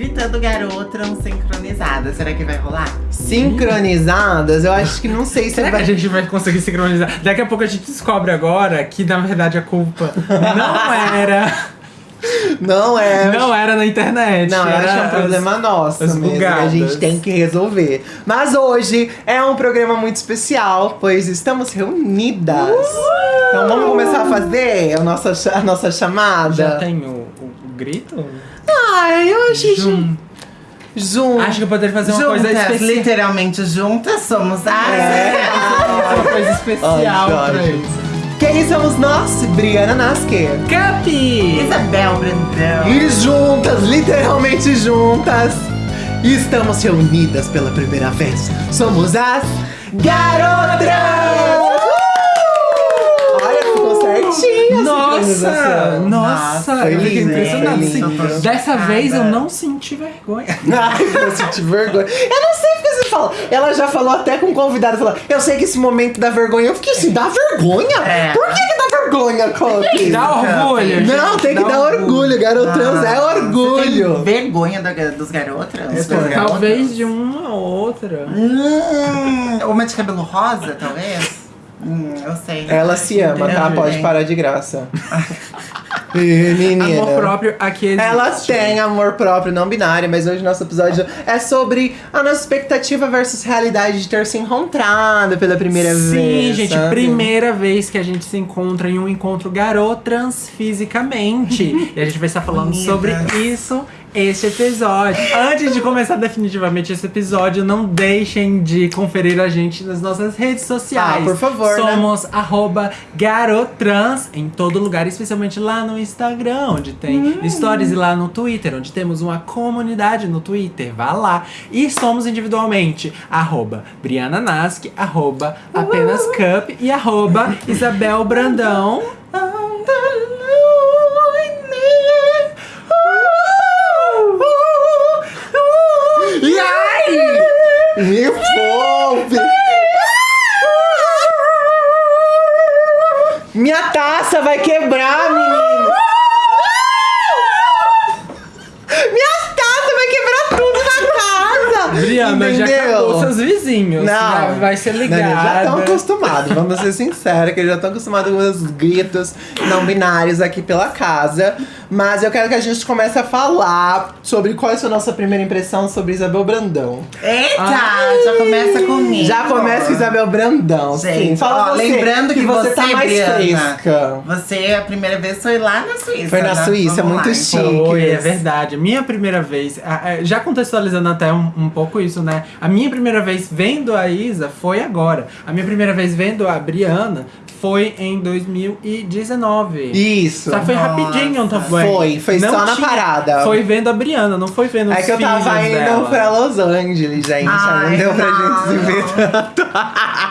gritando garota sincronizada. Será que vai rolar? Sincronizadas, eu acho que não sei se Será que vai. a gente vai conseguir sincronizar? Daqui a pouco a gente descobre agora que, na verdade, a culpa não era. Não é. Não era na internet. Não, eu era acho que é um as- problema nosso as mesmo, que a gente tem que resolver. Mas hoje é um programa muito especial, pois estamos reunidas. Então vamos começar a fazer a nossa, a nossa chamada? Já tem o, o- o grito? Ai, eu achei Jun. jun... Junto. Acho que eu poderia fazer uma juntas, coisa especial. literalmente juntas, somos as. É. Uma coisa especial Ai, pra isso. Quem somos nós? Briana Nasque. Capi! Isabel Brandão. E juntas, literalmente juntas, estamos reunidas pela primeira vez. Somos as Garotas! Olha, ficou Nossa! Nossa! Eu fiquei impressionado. foi assim. Dessa vez eu não senti vergonha. Ai, eu senti vergonha. Eu não sei porque você fala. Ela já falou até com o convidado. Falou, eu sei que esse momento dá vergonha. Eu fiquei assim, dá vergonha? É. Por que, que dá vergonha, Coque? Dá orgulho. Não, gente, tem que dá dar orgulho, garotrans é Você orgulho. tem vergonha da- dos? É, garotos? Talvez de uma ou outra. Hum, uma de cabelo rosa, talvez? Hum, eu sei. Ela se ama, tá? Entendi. Pode parar de graça. Menina. Amor próprio aqui existe. Ela tem amor próprio, não binário, mas hoje nosso episódio é sobre a nossa expectativa versus realidade de ter se encontrado pela primeira Sim, vez. gente, sabe? primeira vez que a gente se encontra em um encontro garotrans fisicamente. e a gente vai estar falando sobre isso este episódio. Antes de começar definitivamente esse episódio, não deixem de conferir a gente nas nossas redes sociais. Ah, por favor, né? Somos arroba garotrans em todo lugar, especialmente lá no Instagram, onde tem Hum. stories, e lá no Twitter, onde temos uma comunidade no Twitter. Vá lá. E somos individualmente arroba Briana Nask, arroba apenas cup e arroba Isabel Brandão. Seus vizinhos. vai, vai ser Não, ligado. eles já estão acostumados, vamos ser sinceros, que eles já estão acostumados com os gritos não binários aqui pela casa. Mas eu quero que a gente comece a falar sobre qual é a nossa primeira impressão sobre Isabel Brandão. Eita, Ai. já começa comigo. Já começa com Isabel Brandão. sim. Gente, Fala ó, você, lembrando que você, você, tá mais Briana, fresca. Você, a primeira vez, foi lá na Suíça. Foi na né? Suíça, Vamos muito lá, chique. então. Foi, é verdade. Minha primeira vez, já contextualizando até um, um pouco isso, né? A minha primeira vez vendo a Isa foi agora. A minha primeira vez vendo a Briana foi em 2019. Isso. Só foi Nossa. rapidinho também. Foi, foi Não só na tinha- parada. Foi vendo a Briana, não foi vendo os É que eu tava indo dela. pra Los Angeles, gente. aí não Ai, deu pra não. gente se ver tanto.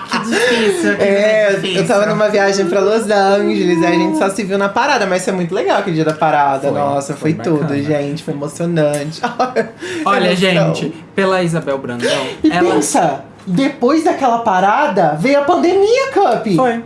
Que difícil, que É, difícil. eu tava numa viagem pra Los Angeles, aí a gente só se viu na parada, mas foi muito legal aquele dia da parada. Foi, Nossa, foi, foi tudo, gente. Foi emocionante. Olha, Emoção. gente, pela Isabel Brandão, E ela pensa, depois daquela parada, veio a pandemia, Cup. foi.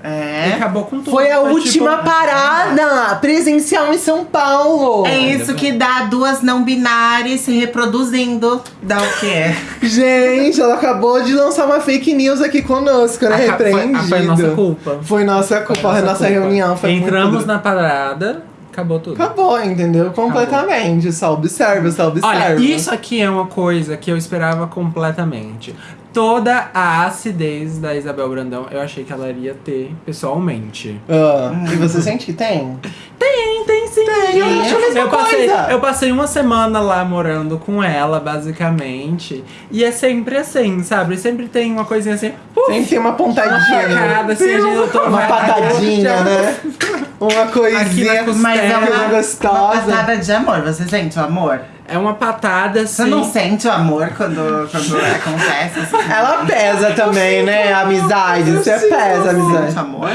É. Acabou com tudo. Foi a última tipo, parada presencial em São Paulo. É isso que dá duas não binárias se reproduzindo. Dá o quê? Gente, ela acabou de lançar uma fake news aqui conosco, né? foi, Repreendido. a- foi nossa culpa. Foi nossa culpa, a nossa culpa. reunião foi Entramos muito... na parada, acabou tudo. Acabou, entendeu? Completamente. Só observa, só observa. Olha, isso aqui é uma coisa que eu esperava completamente. Toda a acidez da Isabel Brandão, eu achei que ela iria ter pessoalmente. Ah, e você sente que tem? Tem, tem sim. Tem, eu acho a mesma eu passei, coisa. eu passei uma semana lá morando com ela, basicamente. E é sempre assim, sabe? Sempre tem uma coisinha assim. Uh, Sempre tem uma uma pontadinha. facada, assim, a gente eu tô Uma patadinha, né? Uma coisinha. Mas é uma, uma gostosa. patada de amor. Você sente o amor? É uma patada assim. Você não sente o amor quando, quando acontece? Assim? Ela pesa também, né? A amizade. Você pesa a Você amizade. sente amor?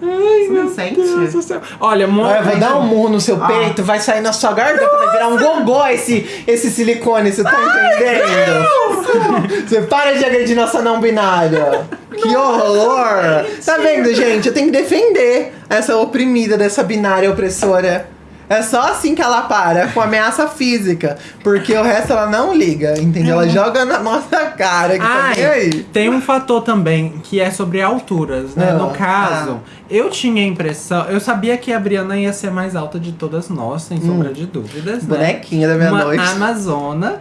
Você não sente? Deus do céu. Olha, mo- Eu vou dar um murro no seu Ah. peito, vai sair na sua garganta, vai virar um gogó esse, esse silicone, você tá entendendo? Você para de agredir nossa não binária. Que horror! Tá vendo, gente? Eu tenho que defender essa oprimida dessa binária opressora. É só assim que ela para, com ameaça física. Porque o resto ela não liga, entendeu? Ela joga na nossa cara que tá Ai, nem aí. tem um fator também que é sobre alturas, né? Ah, no caso, eu tinha a impressão, eu sabia que a Briana ia ser mais alta de todas nós, sem sombra de dúvidas, né? Bonequinha da Uma meia-noite. Amazona,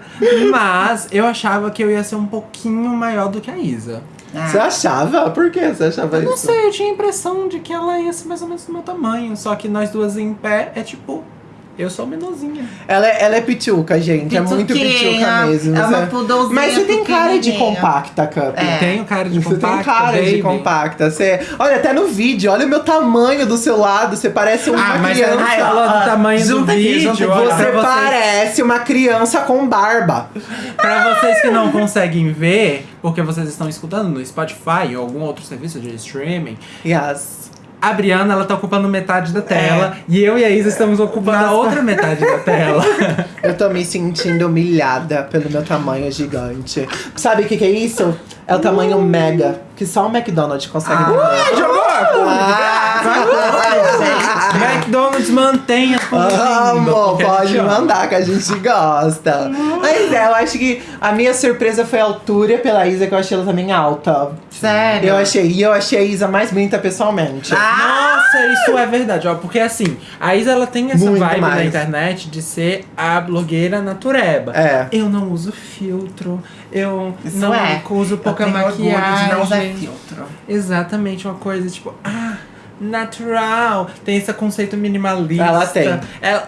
mas eu achava que eu ia ser um pouquinho maior do que a Isa. Ah, Você achava? Por que você achava Eu não isso? sei, eu tinha a impressão de que ela ia ser mais ou menos do meu tamanho, só que nós duas em pé é tipo, eu sou menorzinha. Ela, é- ela é pituca, gente. É muito pituca mesmo. é uma Você- poodlezinha Mas você tem cara de compacta, Cup. É. Tenho cara de Você compacta, tem cara de baby. compacta. Você... Olha, até no vídeo, olha o meu tamanho do seu lado. Você parece uma Ah, mas ela criança. não falou do tamanho do aqui, vídeo, junta aqui. Você parece uma criança com barba. Pra vocês que não conseguem ver, porque vocês estão escutando no Spotify ou algum outro serviço de streaming, Yes. A Briana ela tá ocupando metade da tela e eu e a Isa estamos ocupando a outra metade da tela. Eu tô me sentindo humilhada pelo meu tamanho gigante. Sabe o que, que é isso? É o tamanho mega, que só o McDonald's consegue dar. Ué, jogou! Ah, McDonald's mantém a Amo, pode mandar que a gente gosta. Mas é, eu acho que a minha surpresa foi a altura pela Isa, que eu achei ela também alta. Sério? Eu achei, e eu achei a Isa mais bonita pessoalmente. Ah! Nossa, isso é verdade, ó. Porque assim, a Isa ela tem essa Muito vibe na mais. internet de ser a blogueira natureba. É. Eu não uso filtro, eu Isso não é. uso pouca eu tenho maquiagem. de não usar filtro. Exatamente, uma coisa tipo, ah, natural. Tem esse conceito minimalista. Ela tem. Ela-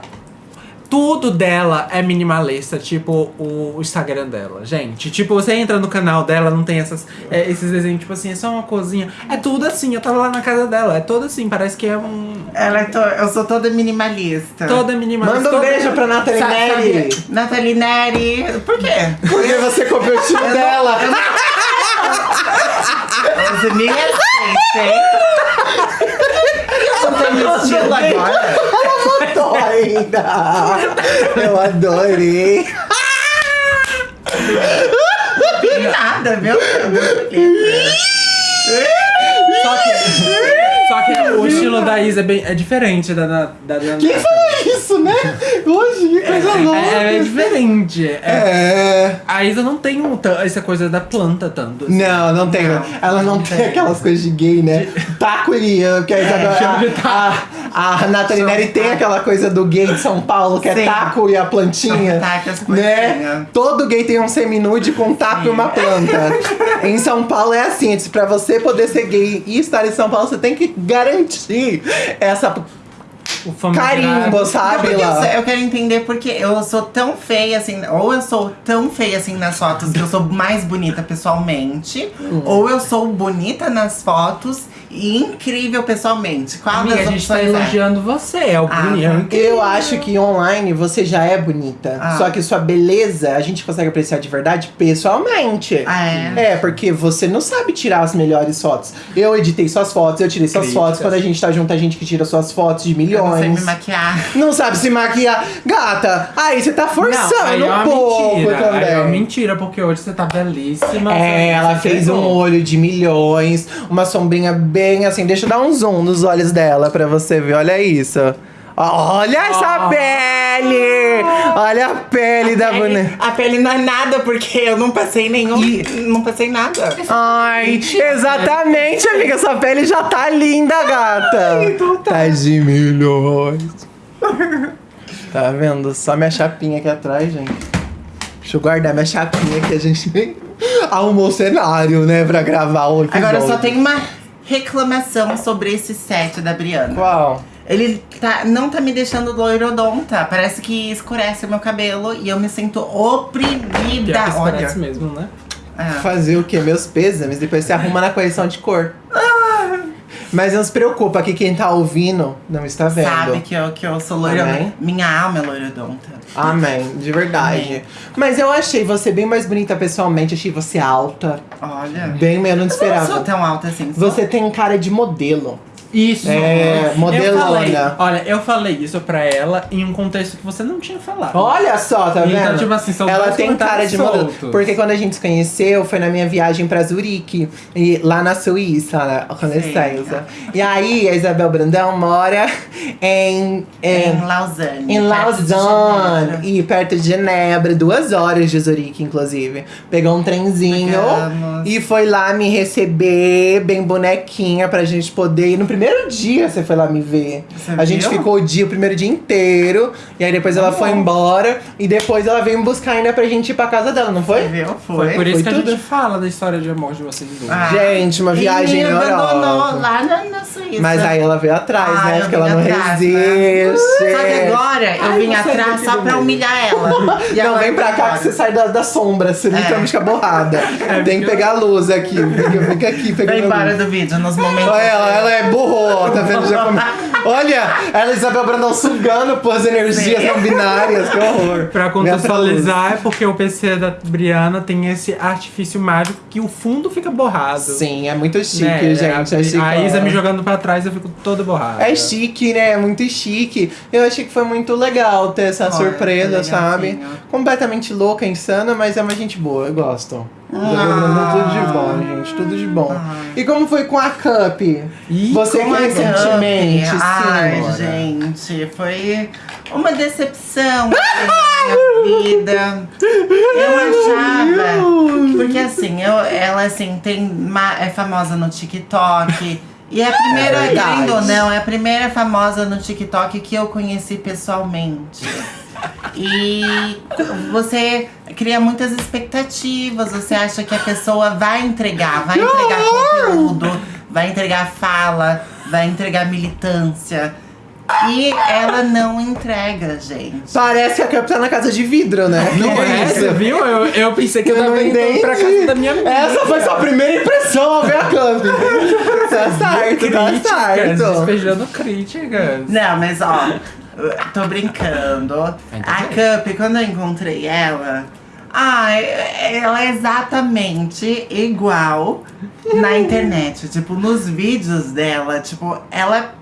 tudo dela é minimalista, tipo o Instagram dela, gente. Tipo, você entra no canal dela, não tem essas, é, esses desenhos, tipo assim, é só uma cozinha. É tudo assim, eu tava lá na casa dela, é todo assim, parece que é um. Ela é to... Eu sou toda minimalista. Toda minimalista. Manda um toda- beijo pra Nathalie Sa- Neri. Nathalie Neri. Por quê? Porque você copiou o estilo dela. Você me respeita, hein? Eu tenho estilo agora. Tô ainda. Eu adorei. Não nada, meu Deus. Só que, só que o estilo da Isa é, bem, é diferente da da, da, da Quem falou isso, né? Hoje, que coisa louca. é, é diferente. É, É. A Isa não tem um, essa coisa da planta tanto. assim. Não, não tem. Não, ela não não tem tem. aquelas coisas de gay, né? Taco que a, Isadora- a, a, a Nathalie Neri tem aquela coisa do gay de São Paulo, que é Sim. taco e a plantinha. São tacas, né? Todo gay tem um seminude com um taco e uma planta. em São Paulo é assim, pra você poder ser gay e estar em São Paulo, você tem que garantir essa carimbo, sabe? Porque eu, eu quero entender porque eu sou tão feia assim, ou eu sou tão feia assim nas fotos que eu sou mais bonita pessoalmente, Hum. ou eu sou bonita nas fotos e incrível pessoalmente. Qual Amiga, das a gente tá é? elogiando você, é o Ah, bonito. tá. Eu acho que online você já é bonita. Ah. Só que sua beleza a gente consegue apreciar de verdade pessoalmente. Ah, é? É, porque você não sabe tirar as melhores fotos. Eu editei suas fotos, eu tirei suas Críticas. fotos. Quando a gente tá junto, a gente que tira suas fotos de Eu não sei me milhões. maquiar. Não sabe se maquiar. Gata, aí você tá forçando aí é um pouco mentira, também. aí é mentira, porque hoje você tá belíssima. É, ela fez um olho de milhões, uma sombrinha bem assim. Deixa eu dar um zoom nos olhos dela pra você ver. Olha isso. Olha essa Oh. pele! Olha a pele da boneca. A pele não é nada, porque eu não passei nenhum. Não passei nada. Ai, exatamente, amiga. Sua pele já tá linda, gata. então tá. Tá de milhões. Tá vendo? Só minha chapinha aqui atrás, gente. Deixa eu guardar minha chapinha que a gente arrumou o cenário, né, pra gravar o episódio. Agora só tenho uma reclamação sobre esse set da Briana. Qual? Ele tá, não tá me deixando loirodonta. Parece que escurece o meu cabelo e eu me sinto oprimida. Pior que isso Olha. mesmo, né? É. Fazer o quê? Meus pêsames. Depois você arruma na correção de cor. Mas não se preocupa que quem tá ouvindo não está vendo. Sabe que eu, que eu sou loirodonta. Minha alma é loirodonta. Amém, de verdade. Amém. Mas eu achei você bem mais bonita pessoalmente, achei você alta, Olha. bem menos Eu não sou esperava. tão alta assim. Você tem cara de modelo. Isso. É, Eu modelona. falei, olha, eu falei isso pra ela em um contexto que você não tinha falado. Olha só, tá Então, vendo? tipo assim, são Ela tem cara de modelo. comentários Porque quando a gente se conheceu, foi na minha viagem pra Zurique, e lá na Suíça, né, com licença. E aí, a Isabel Brandão mora em. Em em Lausanne. em Lausanne, e perto de Genebra, duas horas de Zurique, inclusive. Pegou um trenzinho Pegamos. e foi lá me receber, bem bonequinha, pra gente poder ir. No primeiro dia você foi lá me ver. Você a gente viu? ficou o dia, o primeiro dia inteiro, e aí depois ela foi embora, e depois ela veio me buscar ainda pra gente ir pra casa dela, não foi? Viu? Foi Foi. por isso Foi que a tudo. gente fala da história de amor de vocês dois. Ah. Gente, uma viagem e me na Europa. Mas aí ela veio atrás, Ah, né? Porque vim ela não atrás, né? resiste. Só que agora eu Ai, vim atrás só pra humilhar ela. E não, vem pra cá que você sai da, da sombra, você literalmente fica borrada. Tem que pegar a luz aqui. Fica, aqui, pegando Vem a embora luz. do vídeo nos momentos. Olha ela, ela é burro, tá vendo? Já come... Olha, ela e Isabel Brandão sugando por as energias Sim. não binárias, que horror. Pra contextualizar, é porque o PC da Briana tem esse artifício mágico que o fundo fica borrado. Sim, é muito chique, Né? gente. A, é chique, a Isa ó. me jogando pra trás, eu fico todo borrado. É chique, né? É muito chique. Eu achei que foi muito legal ter essa Olha, surpresa, que sabe? Completamente louca, insana, mas é uma gente boa, eu gosto. Ah. Tudo de bom, gente. Tudo de bom. E como foi com a Cup? Ih, Você que recentemente, Cup. Ai, sim. gente, foi uma decepção na minha vida. Eu achava. Porque assim, eu, ela assim, tem, é famosa no TikTok. E é a primeira, É querendo ou não, é a primeira famosa no TikTok que eu conheci pessoalmente. E você cria muitas expectativas, você acha que a pessoa vai entregar, vai entregar conteúdo, vai entregar fala, vai entregar militância. E ela não entrega, gente. Parece que a Cup tá na casa de vidro, né? Não é, você viu? Eu, eu pensei que eu, Eu tava não indo entendi. pra casa da minha amiga. Essa foi sua primeira impressão ao ver a Cup. tá certo, tá certo. despejando críticas. Não, mas ó, tô brincando. A Cup, quando eu encontrei ela, ah, ela é exatamente igual na internet. Tipo, nos vídeos dela, tipo, ela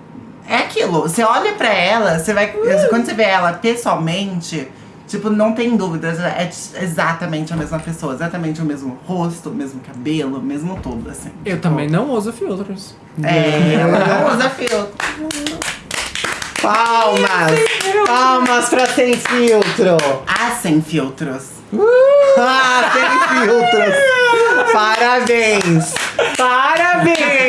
é aquilo. Você olha pra ela, você vai. Quando você vê ela pessoalmente. Tipo, não tem dúvidas, é exatamente a mesma pessoa, exatamente o mesmo rosto, o mesmo cabelo, o mesmo tudo, assim. Eu também não uso filtros. É, ela não usa filtro. Palmas! Palmas pra sem filtro! Ah, sem filtros. Ah, sem filtros! Parabéns! Parabéns!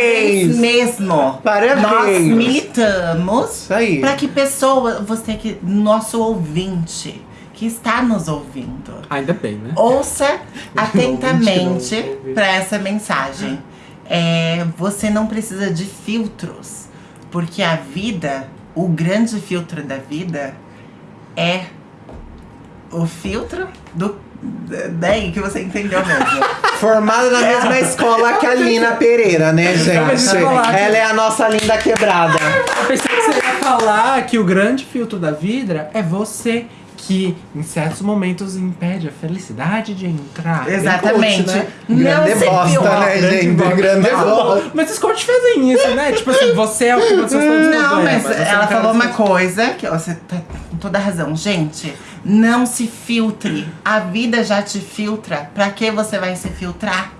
Mesmo. Parabéns. Nós militamos Isso aí. para que pessoa, você que nosso ouvinte que está nos ouvindo, Ainda bem, né? ouça atentamente para essa mensagem. É, você não precisa de filtros, porque a vida, o grande filtro da vida é o filtro do daí que você entendeu mesmo. Formada na mesma escola que a Lina Pereira, né, gente? Ela é a nossa linda quebrada. Eu pensei que você ia falar que o grande filtro da vida é você que, em certos momentos, impede a felicidade de entrar. Exatamente. Coach, né? Não Grande se bosta, né, gente? bosta. Grande Mas, bosta. Mas os coaches fazem isso, né? Tipo assim, você é o que você todos os Não, mas ela não falou uma coisa que ó, você tá com toda razão. Gente, não se filtre. A vida já te filtra. Pra que você vai se filtrar?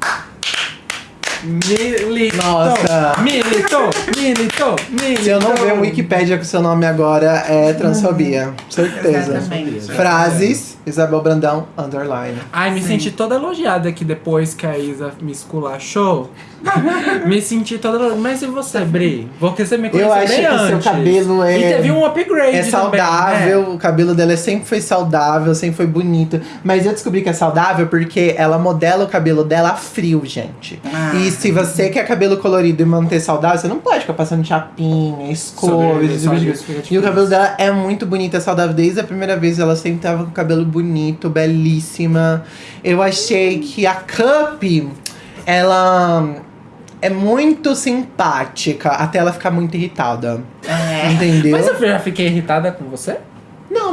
Militou, Nossa. militou, militou, militou. Se eu não ver o Wikipedia com seu nome agora, é transfobia. Certeza. Exatamente. Frases, Isabel Brandão, underline. Ai, me Sim. senti toda elogiada aqui depois que a Isa me esculachou. me senti toda. Mas e você, Bri? Porque você me conheceu Eu acho que o seu antes. cabelo é- E teve um upgrade. É também, saudável, né? o cabelo dela sempre foi saudável, sempre foi bonito. Mas eu descobri que é saudável porque ela modela o cabelo dela a frio, gente. Ah. E se você quer cabelo colorido e manter saudável, você não pode ficar passando chapinha, escova. Fica E o cabelo dela é muito bonito, é saudável. Desde a primeira vez ela sempre tava com o cabelo bonito, belíssima. Eu achei que a Cup, ela é muito simpática, até ela ficar muito irritada. É. Entendeu? Mas eu já fiquei irritada com você?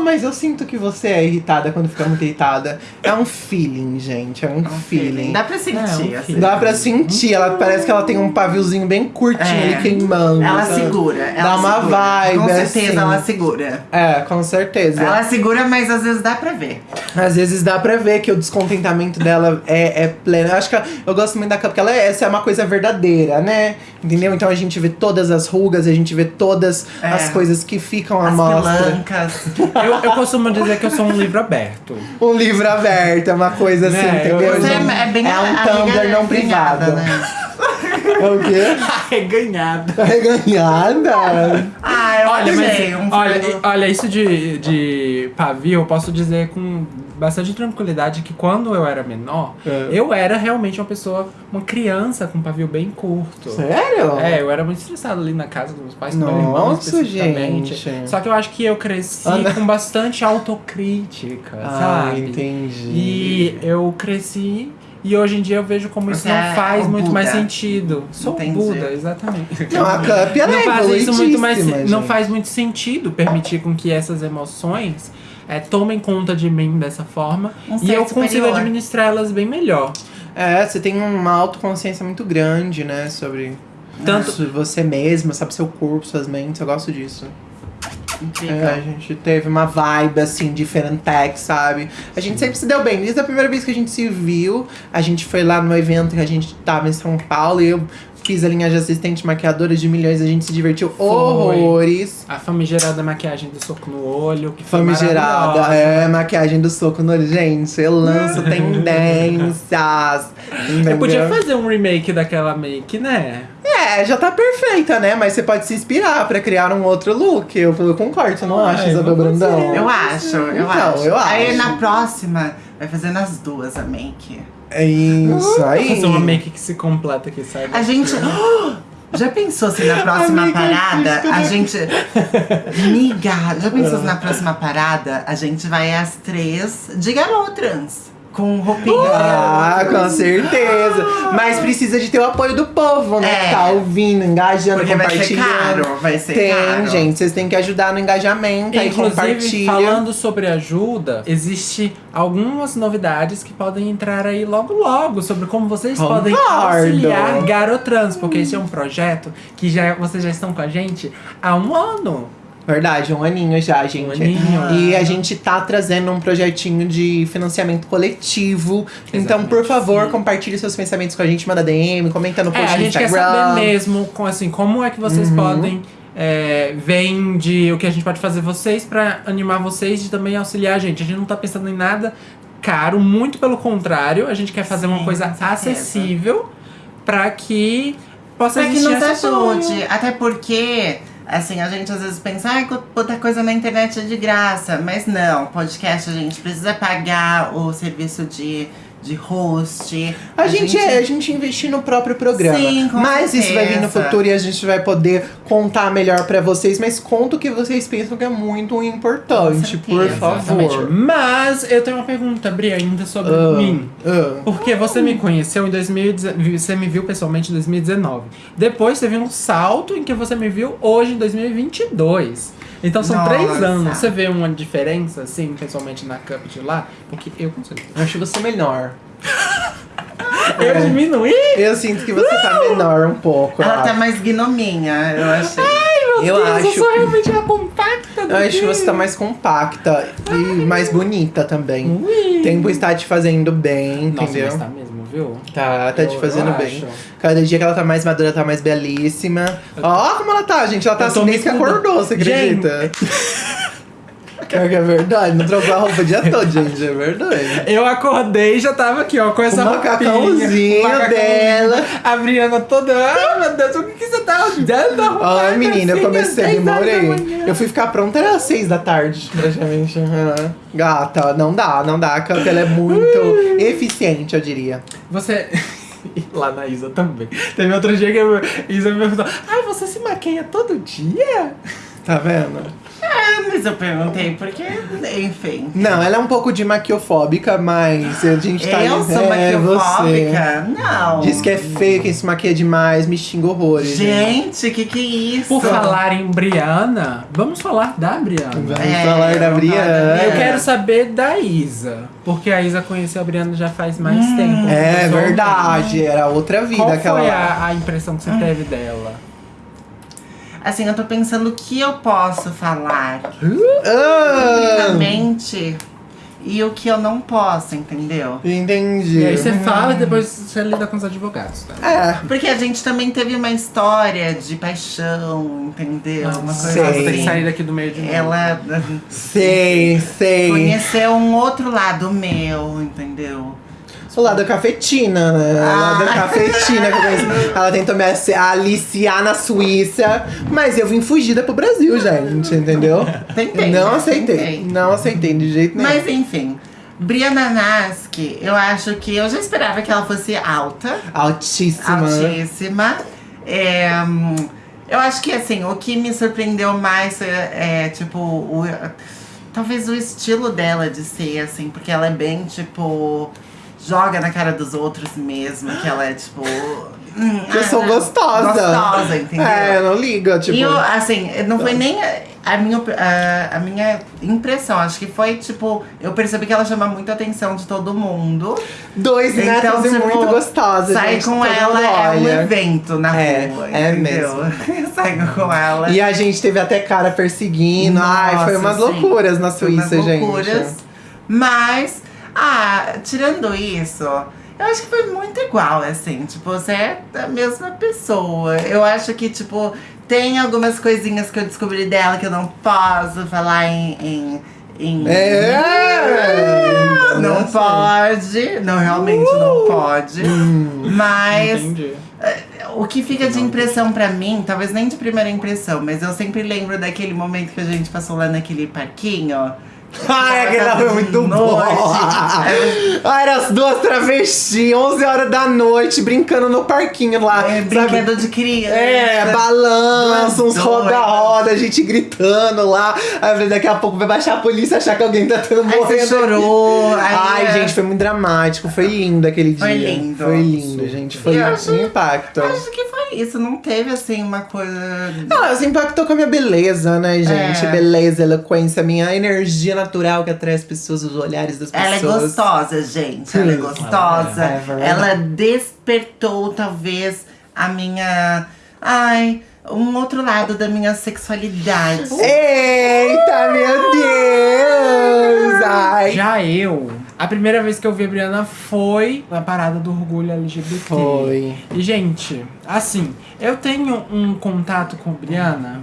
Mas eu sinto que você é irritada quando fica muito irritada. É um feeling, gente. É um, feeling. Dá pra sentir, É, um assim. feeling. Dá pra sentir, ela parece que ela tem um paviozinho bem curtinho É. ali queimando. Ela sabe? segura. Ela Dá uma segura. vibe, Com certeza assim. ela segura. É, com certeza. Ela segura, mas às vezes dá pra ver. Às vezes dá pra ver que o descontentamento dela é, é pleno. Eu acho que ela- eu gosto muito da Cup, porque ela é, essa é uma coisa verdadeira, né? Entendeu? Então a gente vê todas as rugas, a gente vê todas É. as coisas que ficam à As mostra. pelancas. Eu, eu costumo dizer que eu sou um livro aberto. Um livro aberto, é uma coisa assim, Né, eu- entendeu? Não- é, é bem é um Tumblr não arreganhada, privado. Né? É o quê? Arreganhado. Reganhada. Ah, eu Olha, mas, um olha, olha, isso de, de pavio, eu posso dizer com bastante tranquilidade que quando eu era menor, É. eu era realmente uma pessoa, uma criança com pavio bem curto. Sério? É, eu era muito estressado ali na casa dos meus pais, com meu irmão especificamente. gente. Só que eu acho que eu cresci Ah, não. com bastante autocrítica, Ah, sabe? entendi. E eu cresci e hoje em dia eu vejo como isso Você não é faz muito Buda. mais sentido. Sou Entendi. Buda, exatamente. Não, a Cup, ela não é faz isso muito mais, evoluidíssima, não gente. faz muito sentido permitir com que essas emoções é, tomem conta de mim dessa forma Um e eu consigo superior. administrá-las bem melhor. É, você tem uma autoconsciência muito grande, né? Sobre Tanto- você mesma, sabe? Seu corpo, suas mentes. Eu gosto disso. É, a gente teve uma vibe, assim, diferente, sabe? A gente sempre se deu bem. Desde a primeira vez que a gente se viu, a gente foi lá no evento que a gente tava em São Paulo e eu fiz a linha de assistente maquiadora de milhões. A gente se divertiu horrores. A famigerada maquiagem do soco no olho, que foi Famigerada, é, maquiagem do soco no olho. Gente, eu lanço tendências. Eu entendeu? podia fazer um remake daquela make, né? É, já tá perfeita, né? Mas você pode se inspirar pra criar um outro look. Eu, eu concordo, você não acha, eu Isabel. Brandão? Eu acho, eu Então, acho. eu Aí acho. na próxima, vai fazer nas duas a make. É isso aí. Fazer uma make que se completa aqui, sabe? A gente. Já pensou se na próxima Amiga, parada a gente. Miga, já pensou se na próxima parada a gente vai às três de garotrans? Com roupinha. Ah, com certeza. Mas precisa de ter o apoio do povo, né? É. Que tá ouvindo, engajando, Porque vai ser compartilhando. caro, vai ser Tem, caro. gente. Vocês têm que ajudar no engajamento. Inclusive, compartilha. falando sobre ajuda, existe algumas novidades que podem entrar aí logo logo sobre como vocês podem Concordo. auxiliar Garotrans, porque esse é um projeto que já vocês já estão com a gente há um ano. Verdade, um aninho já, gente. aninho. E a gente tá trazendo um projetinho de financiamento coletivo. Então, por Exatamente, favor, sim. compartilhe seus pensamentos com a gente, manda DM, comenta no É, post a no gente quer Instagram. saber mesmo, com, assim, como é que vocês Uhum. podem é, ver de o que a gente pode fazer vocês pra animar vocês e também auxiliar a gente. A gente não tá pensando em nada caro, muito pelo contrário, a gente quer fazer uma Sim, coisa com certeza. acessível pra que possa Pra que existir nos essa ajude. Até porque, assim, a gente às vezes pensa, ai, outra coisa na internet é de graça. Mas não, podcast a gente precisa pagar o serviço de, de host. A, gente, é, a gente investir no próprio programa. Sim, com mas isso vai vir no certeza. futuro e a gente vai poder contar melhor pra vocês. Mas conta o que vocês pensam que é muito importante, por certeza, favor. Exatamente. Mas eu tenho uma pergunta, Bri, ainda sobre Ah, mim. ah. Porque você me conheceu em 2019, você me viu pessoalmente em 2019. Depois teve um salto em que você me viu hoje em 2022. Então são Nossa. três anos. Você vê uma diferença, assim, pessoalmente na Cup de lá? Porque eu consigo. Eu acho você menor. Eu diminuí? Eu sinto que você tá menor um pouco. Ela eu tá mais gnominha, eu achei. eu Deus, acho. eu sou realmente a compacta do Eu acho que você tá mais compacta e mais bonita também. Ui. Tempo está te fazendo bem, Nossa, entendeu? mas tá mesmo, viu? Tá, tá te Eu- fazendo eu bem. acho. Cada dia que ela tá mais madura, tá mais belíssima. Ó, como ela tá, gente. Ela tá tô assim desde que acordou, você acredita? Pior que é verdade, não trocou a roupa o dia todo, gente. É verdade. Eu acordei e já tava aqui, ó, com essa roupinha, macacãozinho dela. A Briana toda, ah, meu Deus, o que, que você tá dando arrumada Ai, menina, eu comecei, às 10 horas da demorei. Eu fui ficar pronta, era às seis da tarde, praticamente. Aham. Gata, não dá, não dá. A Cup, ela é muito eficiente, eu diria. Você... E Lá na Isa também. Teve outro dia que a Isa me perguntou, ai, você se maqueia todo dia? Tá vendo? Ah, mas eu perguntei porque, enfim. Não, ela é um pouco de maquiofóbica, mas a gente tá eu sou é, maquiofóbica? Não. Diz que é feio quem se maquia demais, me xinga horrores. Gente, que que é isso? Por falar em Briana, vamos falar da Briana. Vamos É, falar da vamos falar da Briana. Eu quero saber da Isa. Porque a Isa conheceu a Briana já faz mais tempo. É verdade, era outra vida Qual aquela foi lá. a, a impressão que você teve dela? Assim, eu tô pensando o que eu posso falar Ah, publicamente e o que eu não posso, entendeu? entendi. E aí você fala e depois você lida com os advogados, tá? É, Porque a gente também teve uma história de paixão, entendeu? Uma coisa sei. Nossa, tem que assim. sair daqui do meio de novo. Ela sei, sei. conheceu um outro lado meu, entendeu? O lado da cafetina, né? O lado da cafetina que eu conheço. Ela tentou me aliciar na Suíça, mas eu vim fugida pro Brasil, gente, entendeu? Tentei, Não né? aceitei. Tentei. Não aceitei de jeito nenhum. Mas enfim, Brianna Naski, eu acho que eu já esperava que ela fosse alta. Altíssima. altíssima. É, eu acho que assim, o que me surpreendeu mais é, é, tipo, o, talvez o estilo dela de ser, assim, porque ela é bem, tipo, joga na cara dos outros mesmo, que ela é tipo. hum, Eu ah, sou gostosa. Gostosa, entendeu? É, não ligo, tipo. E eu, assim, não foi nem a, minha, a, a minha impressão. Acho que foi, tipo, eu percebi que ela chama muito a atenção de todo mundo. Dois netos Então, e tipo, muito gostosa. Sair com ela é um evento na É, rua. é entendeu? Sair com ela. E a gente teve até cara perseguindo. Ai, foi Nossa, umas sim. loucuras na Foi umas Suíça, gente. loucuras. Mas, ah, tirando isso, eu acho que foi muito igual, assim. Tipo, você é a mesma pessoa. Eu acho que, tipo, tem algumas coisinhas que eu descobri dela que eu não posso falar em. em, em- É! Não Nossa. pode, não, realmente não pode. Mas Entendi. o que fica de impressão pra mim, talvez nem de primeira impressão, mas eu sempre lembro daquele momento que a gente passou lá naquele parquinho. Ai, aquele lá foi muito bom. Noite. Ai, eram as duas travestis, 11 horas da noite, brincando no parquinho lá. É, brinquedo de criança. É, balanço, uns roda-roda, a gente gritando lá. Aí daqui a pouco vai baixar a polícia achar que alguém tá tendo Aí morrendo. você chorou. Aí Ai, é- gente, foi muito dramático. Foi lindo aquele Foi dia. lindo. Foi lindo, gente. Foi um impacto. Acho que foi isso, não teve assim uma coisa. Ah, isso impactou com a minha beleza, né, gente? É. Beleza, eloquência, minha energia natural que atrai as pessoas, os olhares das Ela é pessoas. gostosa, gente. Ela é gostosa. É verdade. Ela despertou, talvez, a minha. Ai, um outro lado da minha sexualidade. Eita, meu Deus! Ai. Já eu, a primeira vez que eu vi a Briana foi na parada do orgulho LGBT. Foi. E, gente, assim, eu tenho um contato com a Briana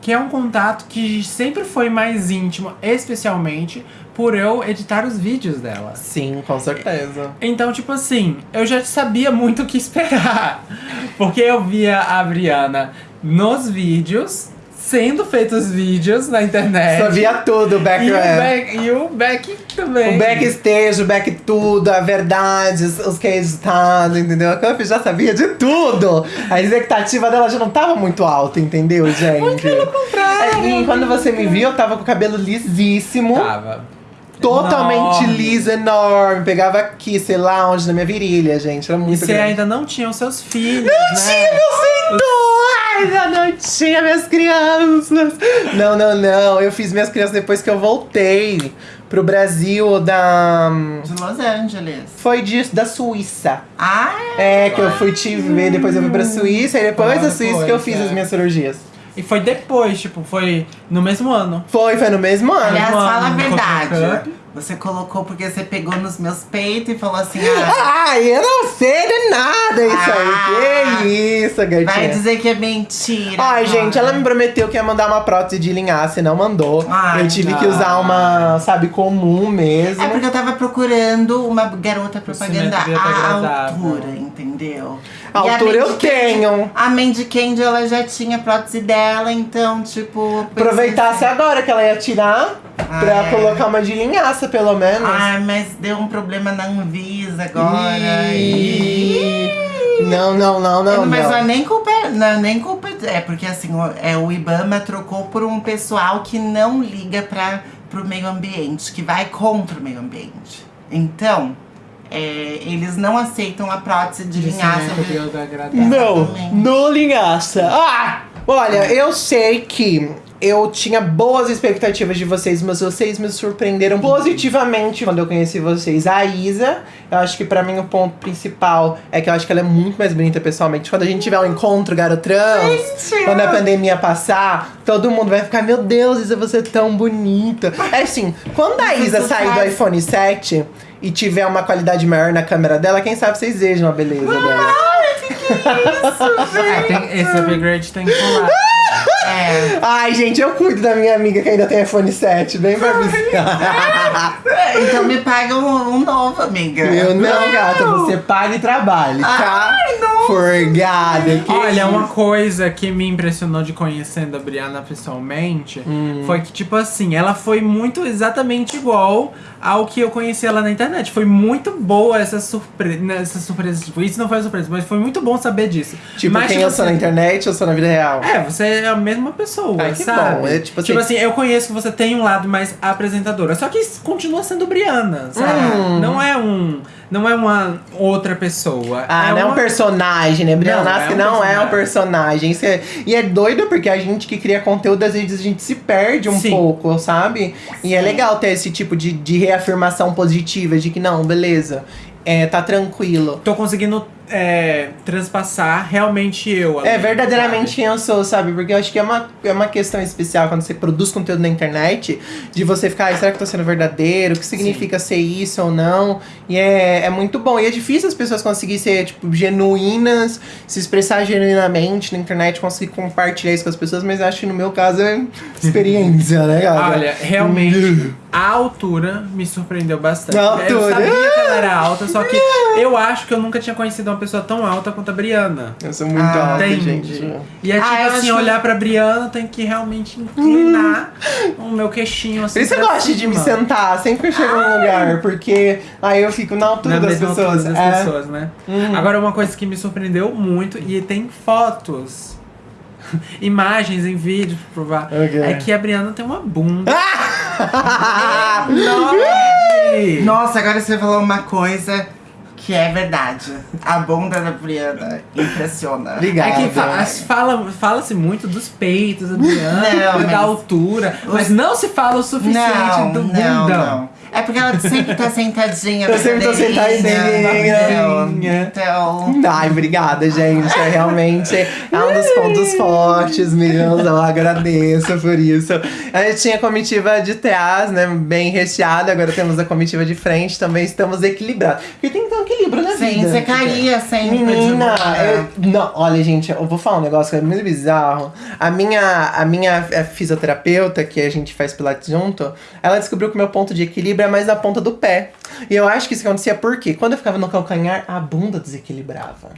que é um contato que sempre foi mais íntimo, especialmente por eu editar os vídeos dela. Sim, com certeza. Então, tipo assim, eu já sabia muito o que esperar. Porque eu via a Briana nos vídeos, sendo feitos vídeos na internet. Só via tudo, o back, E o, é. back, e o back também. O backstage, o back tudo, a verdade, os, que é editado, entendeu? A Cup já sabia de tudo. A expectativa dela já não tava muito alta, entendeu, gente? Muito pelo contrário. E quando você me viu, eu tava com o cabelo lisíssimo. Tava. Totalmente Enorme. liso, enorme. Pegava aqui, sei lá onde, na minha virilha, gente. Era E muito você grande. ainda não tinha os seus filhos, Não né? tinha meu filho! Ainda não tinha minhas crianças! Não, não, não. Eu fiz minhas crianças depois que eu voltei pro Brasil da. De Los Angeles. Foi disso, da Suíça. Ah, É, que eu fui te ver, depois eu fui pra Suíça, e depois da Suíça que eu fiz é. as minhas cirurgias. E foi depois, tipo, foi no mesmo ano. Foi, foi no mesmo ano. aliás, fala a verdade. Você colocou porque você pegou nos meus peitos e falou assim: ah, Ai, eu não sei de nada isso Ah. aí. Que isso, gatinha. vai dizer que é mentira. Ai, agora. gente, ela me prometeu que ia mandar uma prótese de linhaça e não mandou. Ai, eu tive não. que usar uma, sabe, comum mesmo. É porque eu tava procurando uma garota propaganda tá à altura, entendeu? A E altura eu Mandy Candy- tenho. A Mandy Candy, ela já tinha prótese dela, então, tipo... eu Aproveitasse assim, agora que ela ia tirar Ah, pra é. colocar uma de linhaça, pelo menos. Ai, mas deu um problema na Anvisa agora. Ih. Ih. Não, não, não, não. mas não. não é nem culpa, não é nem culpa É, porque assim, o, é, o Ibama trocou por um pessoal que não liga para pro meio ambiente, que vai contra o meio ambiente. Então, é, eles não aceitam a prótese de linhaça. é Não, no linhaça. Ah! Olha, eu sei que eu tinha boas expectativas de vocês, mas vocês me surpreenderam positivamente quando eu conheci vocês. A Isa, eu acho que pra mim o ponto principal é que eu acho que ela é muito mais bonita pessoalmente. Quando a gente tiver um encontro, garotrans, Gente, quando a pandemia passar, todo mundo vai ficar, meu Deus, Isa, você é tão bonita. É assim, quando a Isa sair do iPhone 7 e tiver uma qualidade maior na câmera dela, quem sabe vocês vejam a beleza dela. É, tem, esse upgrade tem que pular. É. Ai, gente, eu cuido da minha amiga que ainda tem iPhone 7, bem pra visitar. Então me paga um, um novo, amiga. Eu não, gata, você paga e trabalhe, tá? Ai, não. Forgada. Olha, isso? uma coisa que me impressionou de conhecendo a Brianna pessoalmente Hum. foi que, tipo assim, ela foi muito exatamente igual ao que eu conheci ela na internet. Foi muito boa essa surpresa. Essa surpresa, tipo, isso não foi surpresa, mas foi muito bom saber disso. Tipo, mas, quem eu sou na internet, eu sou na vida real. É, você é a mesma pessoa, Ai, que sabe? bom, é tipo assim- eu conheço que você tem um lado mais apresentadora, só que continua sendo Brianna, sabe? Hum. Não é um. Não é uma outra pessoa. Ah, é não é um uma- personagem, né? Brianna Não, é um não é um personagem. personagem. É- E é doido porque a gente que cria conteúdo, às vezes a gente se perde um Sim. pouco, sabe? E é Sim. legal ter esse tipo de, de reafirmação positiva, de que não, beleza, é, tá tranquilo. Tô conseguindo é, transpassar realmente eu. É verdadeiramente quem eu sou, sabe? Porque eu acho que é uma, é uma questão especial quando você produz conteúdo na internet, de você ficar, "Ai, será que eu tô sendo verdadeiro? O que significa ser isso ou não? E é, é muito bom. E é difícil as pessoas conseguirem ser, tipo, genuínas, se expressar genuinamente na internet, conseguir compartilhar isso com as pessoas, mas eu acho que no meu caso é experiência, né, galera? Olha, realmente, a altura me surpreendeu bastante. A Eu altura. sabia que ela era alta, só que eu acho que eu nunca tinha conhecido uma pessoa tão alta quanto a Briana. Eu sou muito Ah, alta, Entende? gente. E é tipo Ah, assim, acho- olhar pra Briana, tem que realmente inclinar o meu queixinho assim. Por isso eu gosto de me sentar sempre que eu chego num lugar, porque aí eu fico na altura Na das mesma altura pessoas. das é. pessoas, né? Hum. Agora, uma coisa que me surpreendeu muito, e tem fotos, imagens em vídeo pra provar, Ok. é que a Briana tem uma bunda. Nossa, agora você falou uma coisa que é verdade. A bunda da Briana impressiona. Obrigado. É que fa- as- fala- fala-se muito dos peitos da Briana, Não, da altura, mas não se fala o suficiente Não, do não, bundão. não. É porque ela sempre tá sentadinha. Eu sempre tô brincadeirinha, sentadinha. Então. Ai, obrigada, gente. É realmente é um dos pontos fortes meus. Eu agradeço por isso. A gente tinha a comitiva de trás, né? Bem recheada. Agora temos a comitiva de frente. Também estamos equilibrados. Porque tem que ter um equilíbrio na Sim, vida. você caía sempre. de Menina, eu- não, olha, gente, eu vou falar um negócio que é muito bizarro. A minha, a minha eh, fisioterapeuta, que a gente faz pilates junto, ela descobriu que o meu ponto de equilíbrio é mais na ponta do pé. E eu acho que isso acontecia porque quando eu ficava no calcanhar, a bunda desequilibrava.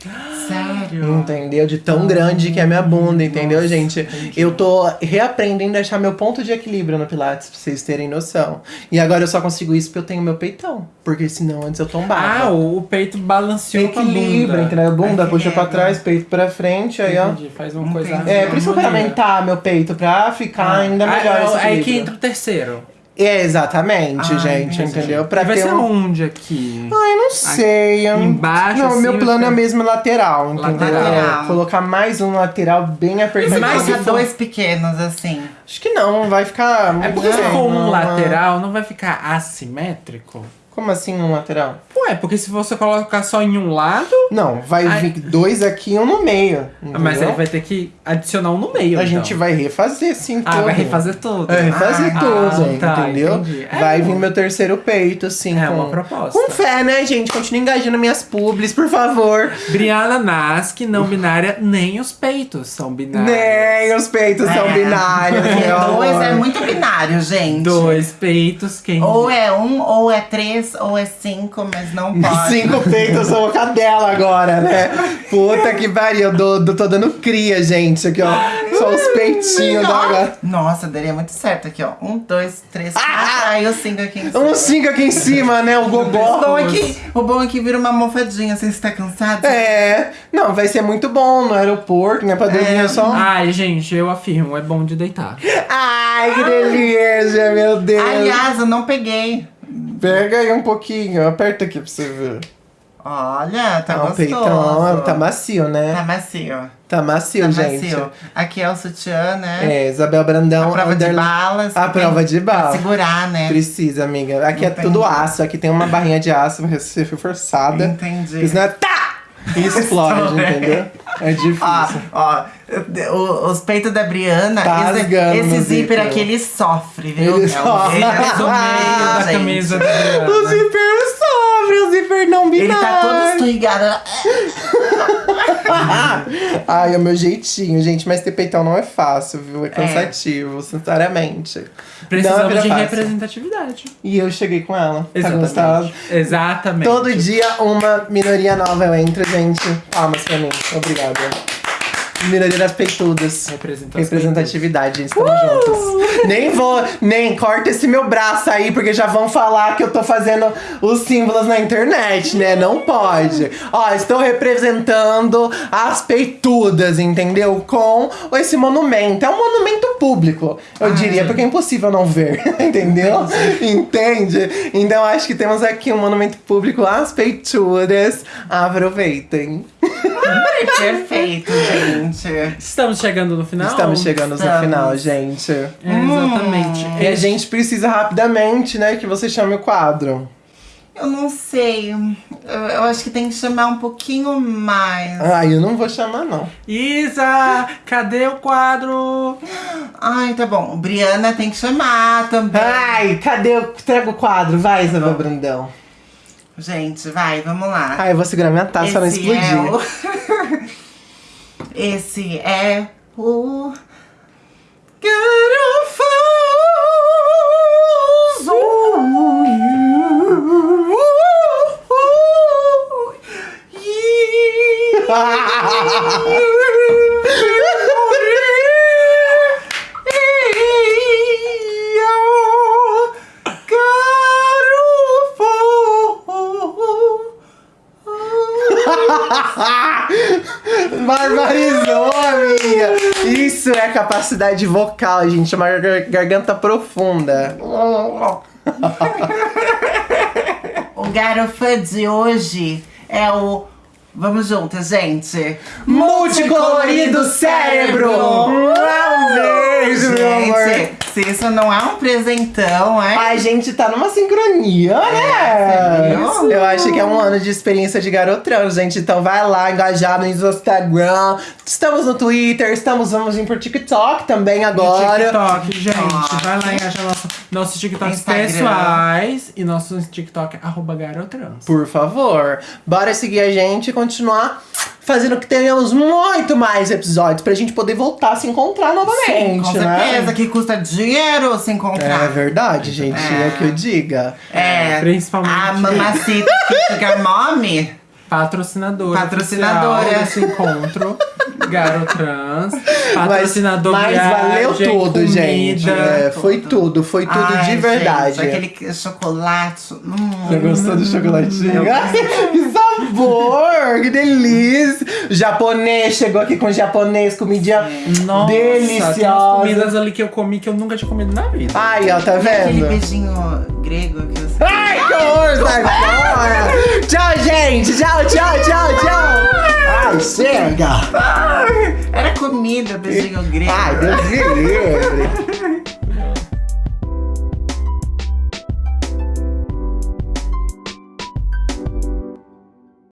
Sério? Entendeu? De tão grande que é a minha bunda, entendeu, gente? Eu tô reaprendendo a achar meu ponto de equilíbrio no Pilates, pra vocês terem noção. E agora eu só consigo isso porque eu tenho meu peitão. Porque senão antes eu tombava. Ah, o, peito balanceou com a Equilíbrio, bunda. entendeu? Bunda puxa pra Equilíbrio. trás, peito pra frente, aí ó. Entendi, faz uma coisa. É, por isso que eu quero aumentar meu peito pra ficar ainda Ah, melhor é, esse Aí que entra o terceiro. É, exatamente, Ai, gente, entendi. entendeu? Pra E vai ter ser um... onde aqui? Ai, não sei. eu- embaixo, Não, assim, meu plano é mesmo lateral, entendeu? Lateral. É, colocar mais um lateral bem apertadinho. Mas for- dois pequenos assim. Acho que não, vai ficar... É porque se for um não, lateral, não vai ficar assimétrico? Como assim um lateral? Ué, porque se você colocar só em um lado, Não, vai Ai. vir dois aqui e um no meio. mas aí entendeu? vai ter que adicionar um no meio. A então. gente vai refazer sim Ah, tudo. vai refazer tudo. É, refazer Ah, tudo, tá, entendeu? entendi. É, vai vir meu terceiro peito, assim. É com, uma proposta. Com fé, né, gente? Continue engajando minhas publis, por favor. Briana Nasc, não binária, nem os peitos são binários. Nem os peitos são É. binários, Porque meu dois amor. é muito binário, gente. Dois peitos, quem Ou é um, ou é três, ou é cinco, mas não pode. Cinco peitos, eu sou cadela agora, né? Puta que pariu, eu dou- dou- tô dando cria, gente. Aqui, ó. Só os peitinhos da gata. Nossa, daria muito certo aqui, ó. Um, dois, três, quatro. Aí o cinco aqui em cima. Um cinco aqui em cima, né? O O bom, gogó. é que, o bom é que vira uma almofadinha, assim, você tá cansado. É, não, vai ser muito bom no aeroporto, né? Pra dormir É. só. Ai, gente, eu afirmo, é bom de deitar. Ai, que delícia, meu Deus. Aliás, eu não peguei. Pega aí um pouquinho, aperta aqui pra você ver. Olha, tá Ah, gostoso. peitão tá macio, né? Tá macio. Tá macio, Tá gente. macio. Aqui é o sutiã, né? É, Isabel Brandão. a prova de balas. A prova de pra bala. Segurar, né? Precisa, amiga. Aqui é Entendi. tudo aço. Aqui tem uma barrinha de aço você foi forçada. Entendi. Isso não é tá! E explode, Estoura. entendeu? É difícil. Ó, ó, os peitos da Briana, Tá esse, esse zíper aqui, ele sofre, viu? Ele é sofre. Ele é Do meio da camisa da o Adriana. zíper sofre, o zíper não binário. Ele tá todo esturrigado. Ai, é o meu jeitinho, gente. Mas ter peitão não é fácil, viu? É cansativo, sinceramente. Não Precisamos é de fácil. representatividade. E eu cheguei com ela. Tá Exatamente. gostado? Exatamente. Todo dia uma minoria nova eu entro, gente. Palmas pra mim. Obrigada. Minoria das peitudas. Representa as Representatividade. Estamos juntos. Nem vou, nem corta esse meu braço aí, porque já vão falar que eu tô fazendo os símbolos na internet, né? Não pode. Ó, estou representando as peitudas, entendeu? Com esse monumento. É um monumento público, eu Ai. diria, porque é impossível não ver, entendeu? Entende? Então acho que temos aqui um monumento público às peitudas. Aproveitem. Perfeito, gente. Estamos chegando no final? Estamos chegando no estamos. final, gente. É, exatamente. E a gente precisa rapidamente, né, que você chame o quadro. Eu não sei. Eu, eu acho que tem que chamar um pouquinho mais. Ai, eu não vou chamar, não. Isa, cadê o quadro? Ai, tá bom. Briana tem que chamar também. Ai, cadê o. Traga o quadro, vai, Isabel Brandão. Gente, vai, vamos lá. Ai, eu vou segurar minha taça pra não explodir. é o... Esse é o. Barbarizou, capacidade vocal, gente. Uma gar- garganta profunda. O garofã de hoje é o. Vamos juntas, gente. Multicolorido cérebro! Um beijo, meu amor! Isso não é um presentão, é? A gente tá numa sincronia, né? sério? Eu acho que é um ano de experiência de garotrão, gente. Então vai lá, engajar no Instagram. Estamos no Twitter, estamos, vamos vir pro TikTok também agora. TikTok, gente. TikTok. Vai lá e acha nosso, nossos TikToks Instagram. pessoais e nosso TikTok é arroba garotrans. Por favor, bora seguir a gente e continuar fazendo que tenhamos muito mais episódios pra gente poder voltar a se encontrar novamente, Com né? certeza que custa dinheiro se encontrar. É verdade, gente. É, o que eu diga. É, Principalmente. a mamacita Mommy. Patrocinadora. Patrocinadora. desse encontro. Garotrans. Patrocinador Mas, mas valeu viagem, tudo, comida. gente. É, foi tudo, foi tudo Ai, de verdade. Gente, aquele chocolate. Hum. Você gostou do chocolatinho? Que sabor! Que delícia! O japonês chegou aqui com japonês, comidinha Nossa, tem deliciosa. comidas ali que eu comi que eu nunca tinha comido na vida. Ai, ó, tá E aquele vendo? beijinho grego que você. Ai, que horror, sai fora! Tchau, gente! Tchau, tchau, tchau, tchau! Ai, chega! Ai, Era comida, beijinho grego. Ai, Deus me livre!